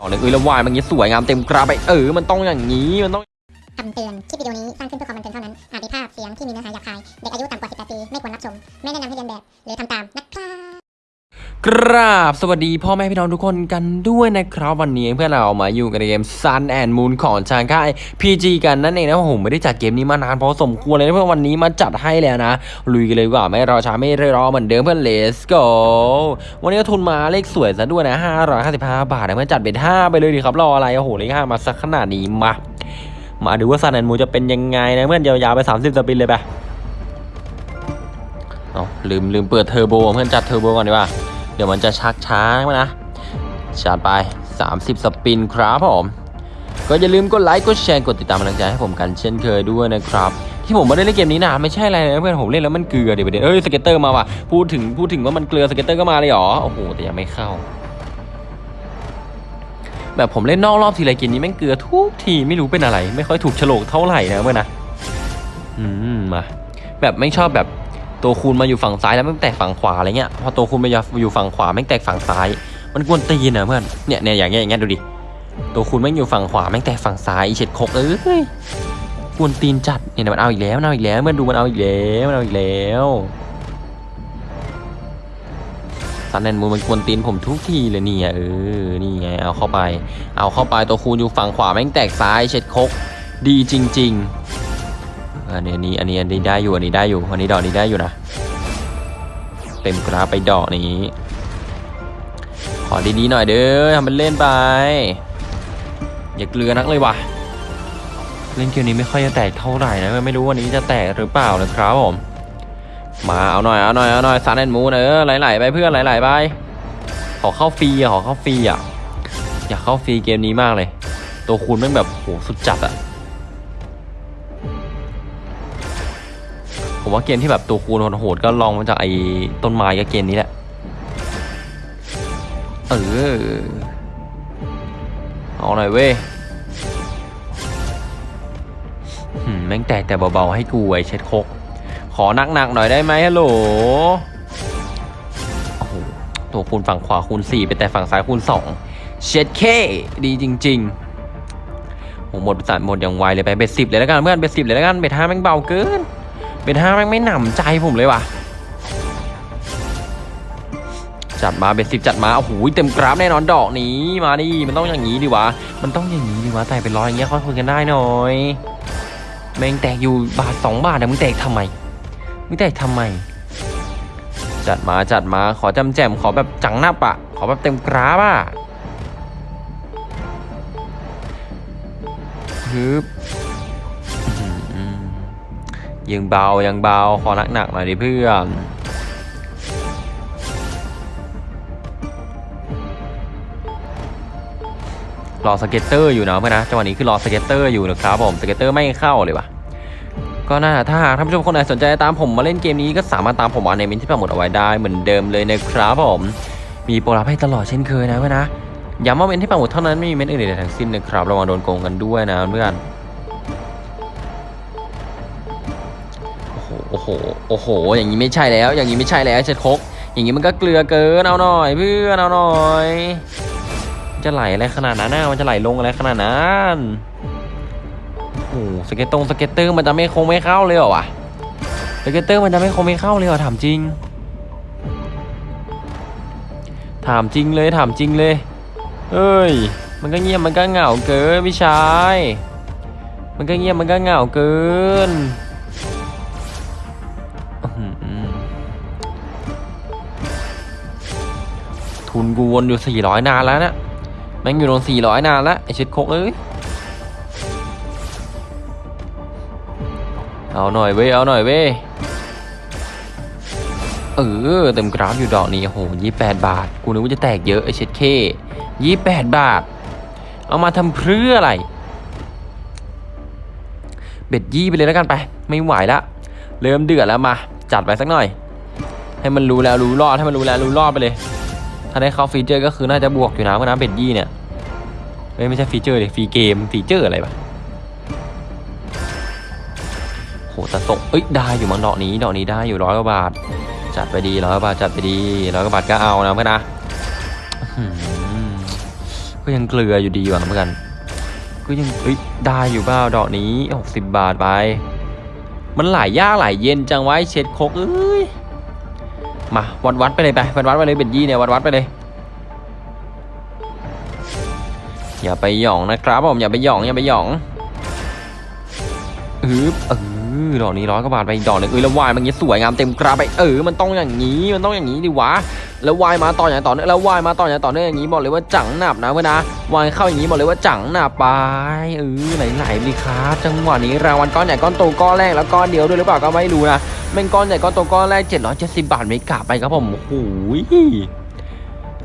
อ๋อเลยเอ้ยแล้ววายมันงี้สวยงามเต็มกราไปเออมันต้องอย่างนี้มันต้องคำเตือน คลิปวิดีโอนี้สร้างขึ้นเพื่อความบันเทิงเท่านั้น อาจมีภาพเสียงที่มีเนื้อหาหยาบคาย เด็กอายุต่ำกว่า 18 ปี ไม่ควรรับชม ไม่แนะนำให้เรียนแบบ หรือทำตาม ครับกราบสวัสดีพ่อแม่พี่น้องทุกคนกันด้วยนะครับ วันนี้เพื่อนเรามาอยู่กันในเกม Sun and Moon ของทางค่าย PG กันนั่นเองนะผมไม่ได้จัดเกมนี้มานานพอสมควรเลยนะเพื่อนวันนี้มาจัดให้แล้วนะลุยกันเลยดีกว่าไม่รอช้าไม่รอเหมือนเดิมเพื่อน let's go วันนี้ก็ทุนมาเลขสวยซะด้วยนะ555 บาทนะเพื่อนจัดเป็น 5 ไปเลยดีครับรออะไรโอ้โหเลข5มาสักขนาดนี้มา มาดูว่า Sun and Moon จะเป็นยังไงนะเพื่อนยาวๆไป 30 spin เลยไปเอาลืมลืมเปิดเทอร์โบเพื่อนจัดเทอร์โบก่อนดีกว่า เดี๋ยวมันจะชักช้านะจัดไป 30 spin ครับผม ก็อย่าลืมกดไลค์ กดแชร์ กดติดตามกำลังใจให้ผมกันเช่นเคยด้วยนะครับ ที่ผมไม่ได้เล่นเกมนี้นานไม่ใช่อะไรนะเพื่อนผมเล่นแล้วมันเกลือเดี๋ยวประเด็นเอ้ย scatter มาว่ะ พูดถึงพูดถึงว่ามันเกลือ scatter ก็มาเลยหรอ โอ้โห แต่ยังไม่เข้า แบบผมเล่นนอกรอบทีไรเกมนี้แม่งเกลือทุกทีไม่รู้เป็นอะไร ไม่ค่อยถูกโฉลกเท่าไหร่นะเพื่อนนะ อืมมาแบบไม่ชอบแบบ ตัวคูณมาอยู่ฝั่งซ้ายแล้วแม่งแตกฝั่งขวาอะไรเงี้ยพอตัวคูณมาอยู่ฝั่งขวาแม่งแตกฝั่งซ้าย มันกวนตีนนะเพื่อนเนี่ยเนี่ยอย่างเงี้ยอย่างเงี้ยดูดิตัวคูณแม่งอยู่ฝั่งขวาแม่งแตกฝั่งซ้ายเช็ดโคกเอ้ยกวนตีนจัดเนี่ยมันเอาอีกแล้วมันเอาอีกแล้วเพื่อนดูมันเอาอีกแล้วมันเอาอีกแล้วซันแอนมูนมันกวนตีนผมทุกทีเลยเนี่ยเออนี่ไงเอาเข้าไป เอาเข้าไปตัวคูณอยู่ฝั่งขวาแม่งแตกซ้ายเฉดคกดีจริง ๆ อันนี้อันนี้อันนี้อันนี้ได้อยู่อันนี้ได้อยู่อันนี้ดอกนี้ได้อยู่นะเต็มกราฟไปดอกนี้ ขอดีๆหน่อยเด้อทำเป็นเล่นไป อย่าเกลือนักเลยว่ะเล่นเกมนี้ไม่ค่อยจะแตกเท่าไหร่นะไม่รู้วันนี้จะแตกหรือเปล่านะครับผมมาเอาหน่อยเอาหน่อยเอาหน่อย Sun and Moon เออไหลๆไปเพื่อนไหลๆไปขอเข้าฟรีอะขอเข้าฟรีอะอยากเข้าฟรีเกมนี้มากเลย ตัวคูณแม่งแบบโหสุดจัดอะ ผมว่าเกมที่แบบตัวคูณโหดก็รองมาจากไอ้ต้นไม้กับเกมนี้แหละ เออ เอาหน่อยเว้ยหืมแม่งแตกแต่เบาๆให้กูไอ้เช็ดคก ขอหนักๆหน่อยได้ไหมฮัลโหลโอ้โหตัวคูณฝั่งขวาคูณ4ไปแต่ฝั่งซ้ายคูณ2เช็ดเคดีจริงๆหหมดสัตว์หมดอย่างไวเลยไปเบ็ดสิบเลยแล้วกันเพื่อนเบ็ดสิบเลยแล้วกันเบ็ดห้าแม่งเบาเกิน เป็นห้าแม่งไม่หนำใจผมเลยว่ะ จัดมาเป็นสิบจัดมาโอ้โหเต็มกราฟแน่นอนดอกนี้มาดิมันต้องอย่างนี้ดิวะ มันต้องอย่างนี้ดิวะแต่เป็นร้อยอย่างเงี้ยค่อยคุยกันได้หน่อยแม่งแตกอยู่บาทสองบาทนะมึงแตกทำไมมึงแตกทำไม จัดมาจัดมาขอจำแจมขอแบบจังหน้าปะ ขอแบบเต็มกราฟอะฮึบ ยังเบายังเบาขอหนักหนักหน่อยดิเพื่อนรอ scatter อยู่นะเพื่อนนะจังหวะนี้คือรอ scatter อยู่นะครับผม scatter ไม่เข้าเลยวะก็น่าถ้าหากท่านผู้ชมคนไหนสนใจตามผมมาเล่นเกมนี้ก็สามารถตามผมมาในเมนต์ที่ปักหมุดเอาไว้ได้เหมือนเดิมเลยนะครับผมมีโปรลับให้ตลอดเช่นเคยนะเพื่อนนะย้ำว่าเมนต์ที่ปักหมุดเท่านั้นไม่มีเมนต์อื่นใดทั้งสิ้นนะครับระวังโดนโกงกันด้วยนะเพื่อน โอ้โห โอ้โห อย่างนี้ไม่ใช่แล้ว อย่างนี้ไม่ใช่แล้วเช็ดโคก อย่างนี้มันก็เกลือเกินเอาหน่อยเพื่อนเอาหน่อยมันจะไหลอะไรขนาดนั้นนะมันจะไหลลงอะไรขนาดนั้นโอ้โห scat ตรง scatter มันจะไม่คงไม่เข้าเลยเหรอวะ scatter มันจะไม่คงไม่เข้าเลยเหรอถามจริง ถามจริงเลยถามจริงเลย เอ้ย มันก็เงียบมันก็เหงาเกินพี่ชาย มันก็เงียบมันก็เหงาเกิน ทุนกูวนอยู่ 400 นานแล้วนะแม่งอยู่ตรง400 นานแล้ว ไอเช็ดโคกเอ้ย เอาหน่อยเว้ย เอาหน่อยเว้ย เออ เต็มกราฟอยู่ดอกนี้โอ้โห28บาท กูนึกว่าจะแตกเยอะ ไอเช็ดโคก 28บาท เอามาทำเพื่ออะไร bet ยี่ไปเลยแล้วกันไป ไม่ไหวละ เริ่มเดือดแล้วมา จัดไปสักหน่อยให้มันรู้แล้วรู้รอดให้มันรู้แล้วรู้รอดไปเลยาได้เข้าฟีเจอร์ก็คือน่าจะบวกอยู่นะเพราะน้ำเบ็ดยี่เนี่ยไม่ใช่ฟีเจอร์เลยฟีเกมฟีเจอร์อะไรปะโหแต่ส่งเอ้ยได้อยู่มั้งดอกนี้ดอกนี้ได้อยู่ร้อยกว่าบาท จัดไปดีร้อยกว่าบาทจัดไปดีร้อยกว่าบาทก็เอานะเพื่อนนะก็ยังเกลืออยู่ดีว่ะเหมือนกันก็ยังเอ้ยได้อยู่เปล่าดอกนี้60บาทไปมันหลายยากหลายเย็นจังไว้เช็ดคกเอ้ย มาวัดวัดไปเลยไปวัดวัดไปเลยเบ็ดยี่เนี่ยวัดวัดไปเลย อย่าไปหย่องนะครับผมอย่าไปหย่องอย่าไปหย่องอืบเออ ดอกนี้ร้อยกว่าบาทไปอีกดอกหนึงเอ้ยแล้ววายมันงี้สวยงามเต็มกราไปเออมันต้องอย่างนี้มันต้องอย่างนี้ดิวะแล้ววายมาต่ออย่างต่อเนื่องแล้ววายมาต่ออย่างต่อเนื่องอย่างนี้บอกเลยว่าจังหนับนะเพื่อนนะวายเข้าอย่างนี้บอกเลยว่าจังหนับไปเออไหลๆเลยครับจังหวะนี้รางวัลก้อนใหญ่ก้อนโตก้อนแรกแล้วก้อนเดียวด้วยหรือเปล่าก็ไม่รู้นะแม่งก้อนใหญ่ก้อนโตก้อนแรก770บาทไม่กลับไปครับผมโอ้โห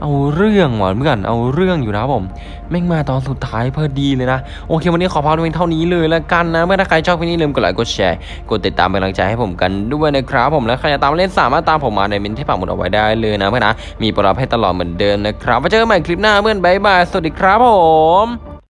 เอาเรื่องว่ะเพื่อนเอาเรื่องอยู่นะผมแม่งมาตอนสุดท้ายพอดีเลยนะ โอเควันนี้ขอพาดูเพียงเท่านี้เลยแล้วกันนะเมื่อถ้าใครชอบคลิปนี้อย่าลืมกดไลค์กดแชร์กดติดตามเป็นกำลังใจให้ผมกันด้วยนะครับผมและใครจะตามเล่นสามารถตามผมมาในมินที่ปักหมุดเอาไว้ได้เลยนะเพื่อนนะมีปรรับให้ตลอดเหมือนเดิมนะครับไว้เจอกันใหม่คลิปหน้าเพื่อนบายบายสวัสดีครับผม